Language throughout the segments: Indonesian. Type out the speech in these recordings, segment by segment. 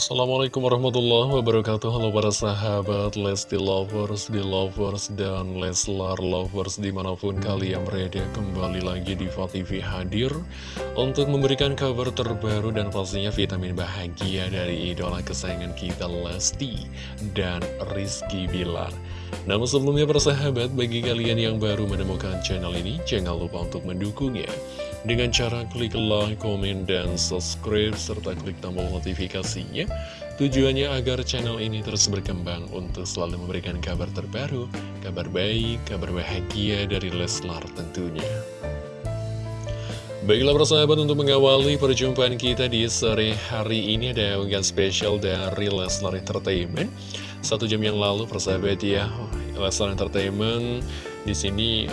Assalamualaikum warahmatullahi wabarakatuh. Halo para sahabat Lesti Lovers, Lovers, dan Leslar Lovers di mana pun kalian berada kembali lagi di TV hadir Untuk memberikan kabar terbaru dan pastinya vitamin bahagia dari idola kesayangan kita Lesti dan Rizky Bilar. Namun sebelumnya para sahabat bagi kalian yang baru menemukan channel ini Jangan lupa untuk mendukungnya dengan cara klik like, komen, dan subscribe, serta klik tombol notifikasinya. Tujuannya agar channel ini terus berkembang untuk selalu memberikan kabar terbaru, kabar baik, kabar bahagia dari Leslar tentunya. Baiklah persahabat untuk mengawali perjumpaan kita di sore hari ini ada unggahan spesial dari Leslar Entertainment. Satu jam yang lalu persahabat ya, Leslar Entertainment di sini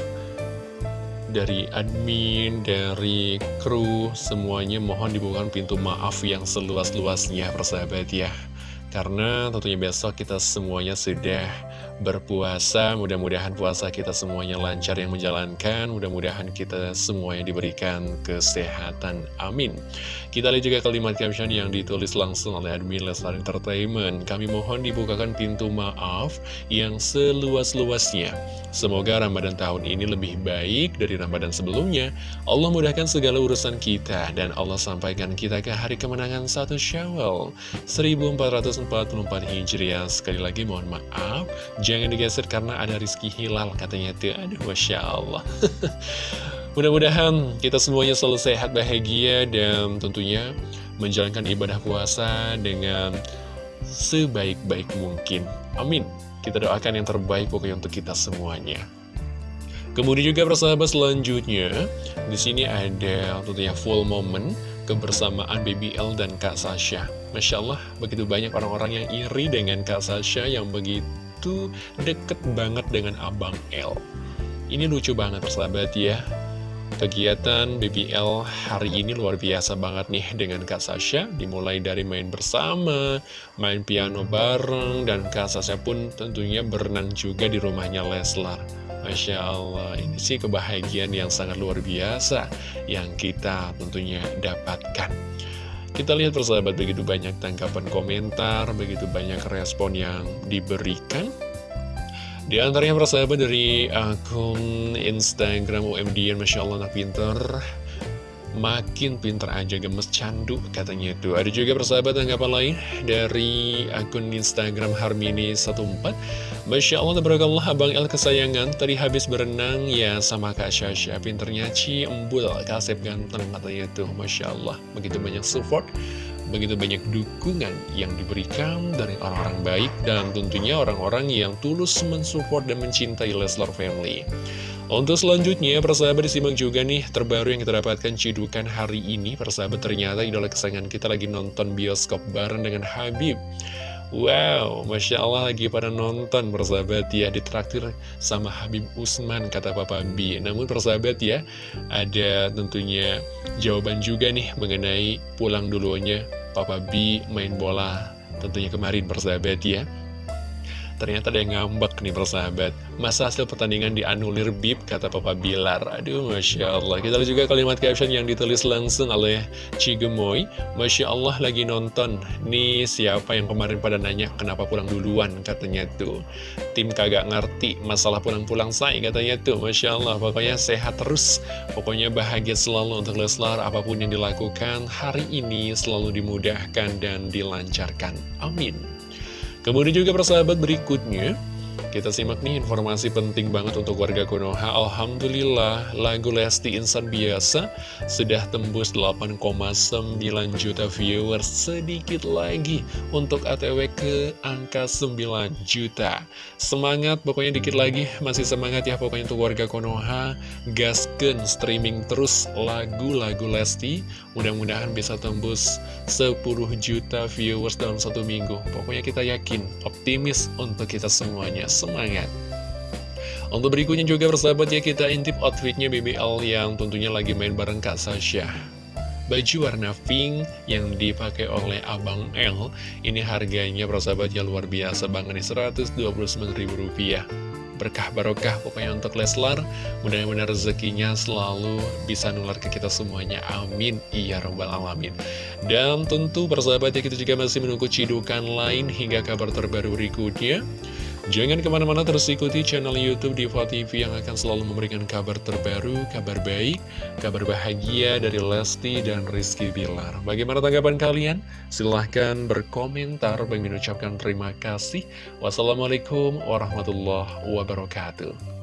dari admin, dari kru, semuanya mohon dibukakan pintu maaf yang seluas-luasnya persahabat ya. Karena tentunya besok kita semuanya sudah berpuasa. Mudah-mudahan puasa kita semuanya lancar yang menjalankan. Mudah-mudahan kita semuanya diberikan kesehatan. Amin. Kita lihat juga kalimat caption yang ditulis langsung oleh admin Leslar Entertainment. Kami mohon dibukakan pintu maaf yang seluas-luasnya. Semoga Ramadan tahun ini lebih baik dari Ramadan sebelumnya. Allah mudahkan segala urusan kita Dan Allah sampaikan kita ke hari kemenangan satu Syawal 1444 Hijriah. Sekali lagi mohon maaf Jangan digeser karena ada Rizky Hilal katanya tuh. Aduh, Masya Allah. Mudah-mudahan kita semuanya selalu sehat, bahagia, dan tentunya menjalankan ibadah puasa dengan sebaik-baik mungkin. Amin. Kita doakan yang terbaik pokoknya untuk kita semuanya. Kemudian juga persahabat selanjutnya, di sini ada tentunya full moment kebersamaan BBL dan Kak Sasha. Masya Allah, begitu banyak orang-orang yang iri dengan Kak Sasha yang begitu itu deket banget dengan Abang L. Ini lucu banget persahabat ya. Kegiatan BBL hari ini luar biasa banget nih dengan Kak Sasha Dimulai dari main bersama, main piano bareng Dan Kak Sasha pun tentunya berenang juga di rumahnya Leslar Masya Allah, ini sih kebahagiaan yang sangat luar biasa Yang kita tentunya dapatkan kita lihat persahabat begitu banyak tanggapan komentar, begitu banyak respon yang diberikan. Di antaranya persahabat dari akun Instagram UMDN, Masya Allah anak pinter makin pinter aja gemes candu katanya itu. Ada juga persahabat tanggapan lain dari akun Instagram Harmini14 Masya Allah tabarakallah Abang El kesayangan. Tadi habis berenang ya sama Kak Syasha. Pinternya ciembul kasep ganteng katanya tuh Masya Allah begitu banyak support begitu banyak dukungan yang diberikan dari orang-orang baik dan tentunya orang-orang yang tulus mensupport dan mencintai Leslar Family untuk selanjutnya, persahabat disimak juga nih terbaru yang kita dapatkan cidukan hari ini. Persahabat ternyata idola kesayangan kita lagi nonton bioskop bareng dengan Habib. Wow, Masya Allah lagi pada nonton persahabat ya Ditraktir sama Habib Usman kata Papa B Namun persahabat ya Ada tentunya jawaban juga nih mengenai pulang dulunya Papa B main bola Tentunya kemarin persahabat ya Ternyata ada yang ngambek nih persahabat. Masa hasil pertandingan dianulir bib kata Papa Bilar. Aduh Masya Allah. Kita lihat juga kalimat caption yang ditulis langsung oleh Cigemoy. Masya Allah lagi nonton. Nih siapa yang kemarin pada nanya kenapa pulang duluan katanya tuh. Tim kagak ngerti masalah pulang-pulang saya katanya tuh. Masya Allah pokoknya sehat terus. Pokoknya bahagia selalu untuk Leslar Apa pun yang dilakukan hari ini selalu dimudahkan dan dilancarkan. Amin Kemudian juga persahabat berikutnya kita simak nih informasi penting banget untuk warga Konoha. Alhamdulillah lagu Lesti Insan Biasa sudah tembus 8,9 juta viewers. Sedikit lagi untuk ATW ke angka 9 juta. Semangat pokoknya dikit lagi. Masih semangat ya pokoknya untuk warga Konoha. Gasken streaming terus lagu-lagu Lesti. Mudah-mudahan bisa tembus 10 juta viewers dalam satu minggu. Pokoknya kita yakin, optimis untuk kita semuanya Semangat! Untuk berikutnya juga bersahabat ya kita intip outfitnya BBL yang tentunya lagi main bareng Kak Sasha Baju warna pink yang dipakai oleh Abang L Ini harganya persahabat ya luar biasa banget nih Rp129.000 berkah barokah pokoknya untuk Leslar. Mudah-mudahan rezekinya selalu bisa nular ke kita semuanya. Amin. Iya robbal alamin. Dan tentu persahabat ya kita juga masih menunggu cidukan lain hingga kabar terbaru berikutnya. Jangan ke mana-mana terus ikuti channel Youtube Diva TV yang akan selalu memberikan kabar terbaru, kabar baik, kabar bahagia dari Lesti dan Rizky Bilar. Bagaimana tanggapan kalian? Silahkan berkomentar. Bagi mengucapkan terima kasih. Wassalamualaikum warahmatullahi wabarakatuh.